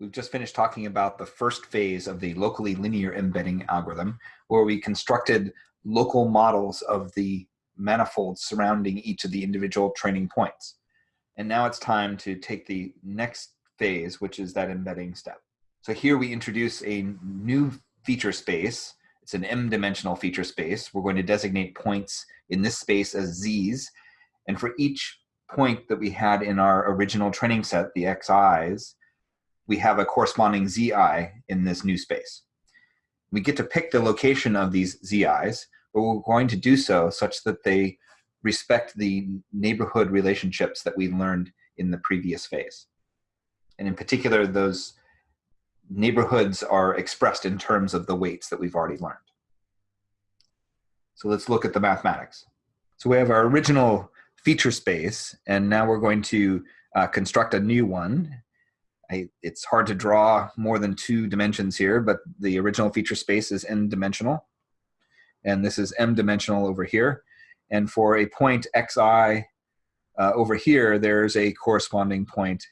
We've just finished talking about the first phase of the locally linear embedding algorithm, where we constructed local models of the manifolds surrounding each of the individual training points. And now it's time to take the next phase, which is that embedding step. So here we introduce a new feature space. It's an m-dimensional feature space. We're going to designate points in this space as z's. And for each point that we had in our original training set, the xi's, we have a corresponding zi in this new space. We get to pick the location of these zi's, but we're going to do so such that they respect the neighborhood relationships that we learned in the previous phase. And in particular, those neighborhoods are expressed in terms of the weights that we've already learned. So let's look at the mathematics. So we have our original feature space, and now we're going to uh, construct a new one. I, it's hard to draw more than two dimensions here, but the original feature space is n dimensional. And this is m dimensional over here. And for a point xi uh, over here, there's a corresponding point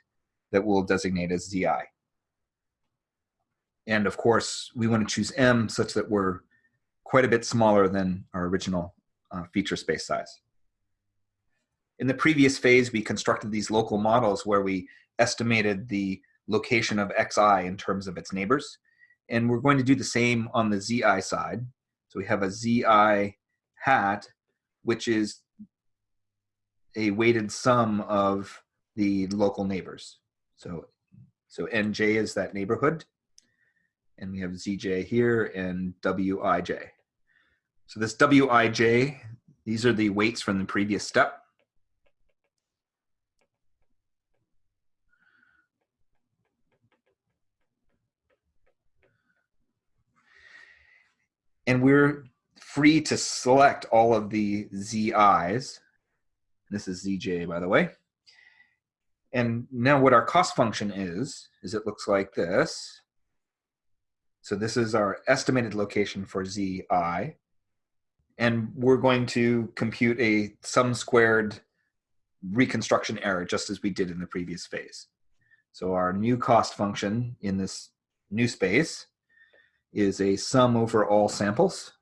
that we'll designate as zi. And of course, we want to choose m such that we're quite a bit smaller than our original uh, feature space size. In the previous phase, we constructed these local models where we estimated the location of xi in terms of its neighbors. And we're going to do the same on the zi side. So we have a zi hat, which is a weighted sum of the local neighbors. So, so nj is that neighborhood. And we have zj here and wij. So this wij, these are the weights from the previous step. And we're free to select all of the ZIs. This is ZJ, by the way. And now what our cost function is, is it looks like this. So this is our estimated location for ZI. And we're going to compute a sum squared reconstruction error, just as we did in the previous phase. So our new cost function in this new space is a sum over all samples.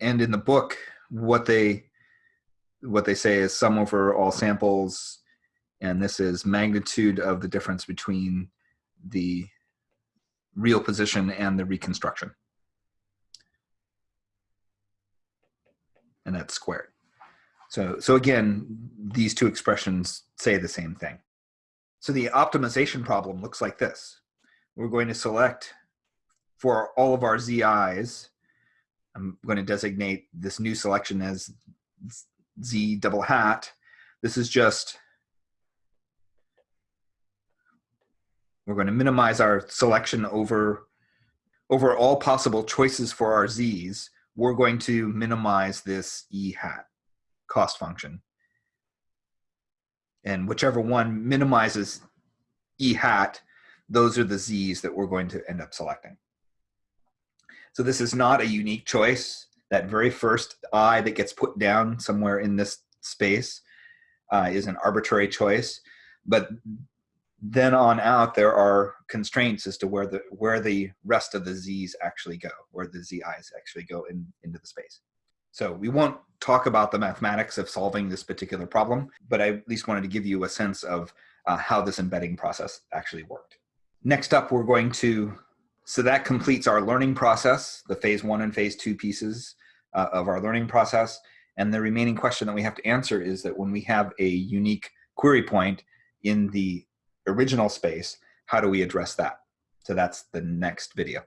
And in the book, what they what they say is sum over all samples, and this is magnitude of the difference between the real position and the reconstruction. And that's squared. So, so again, these two expressions say the same thing. So the optimization problem looks like this. We're going to select for all of our zi's, I'm going to designate this new selection as z double hat. This is just, we're going to minimize our selection over, over all possible choices for our z's we're going to minimize this E hat cost function. And whichever one minimizes E hat, those are the Z's that we're going to end up selecting. So this is not a unique choice. That very first I that gets put down somewhere in this space uh, is an arbitrary choice. But then on out, there are constraints as to where the where the rest of the z's actually go, where the zi's actually go in, into the space. So we won't talk about the mathematics of solving this particular problem, but I at least wanted to give you a sense of uh, how this embedding process actually worked. Next up, we're going to, so that completes our learning process, the phase one and phase two pieces uh, of our learning process. And the remaining question that we have to answer is that when we have a unique query point in the original space, how do we address that? So that's the next video.